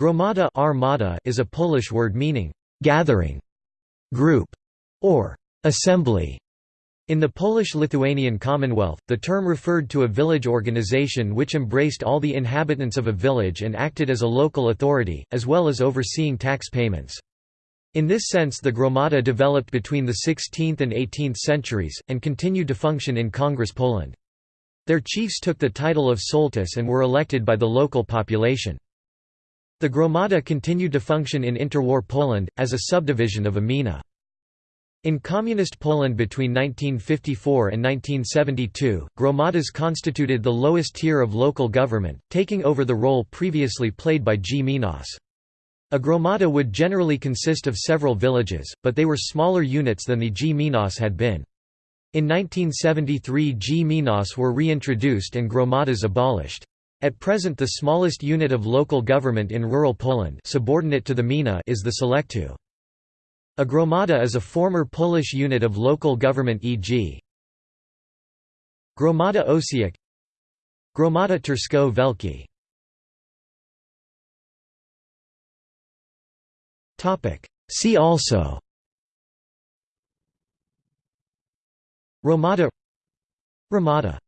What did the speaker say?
Gromada armada is a Polish word meaning gathering, group, or assembly. In the Polish-Lithuanian Commonwealth, the term referred to a village organization which embraced all the inhabitants of a village and acted as a local authority, as well as overseeing tax payments. In this sense the gromada developed between the 16th and 18th centuries, and continued to function in Congress Poland. Their chiefs took the title of sołtys and were elected by the local population. The gromada continued to function in interwar Poland, as a subdivision of a gmina. In Communist Poland between 1954 and 1972, gromadas constituted the lowest tier of local government, taking over the role previously played by gminas. A gromada would generally consist of several villages, but they were smaller units than the gminas had been. In 1973 gminas were reintroduced and gromadas abolished. At present the smallest unit of local government in rural Poland subordinate to the gmina is the sołectwo. A gromada is a former Polish unit of local government e.g. Gromada Osiek Gromada Tersko Velki See also Romada Ramada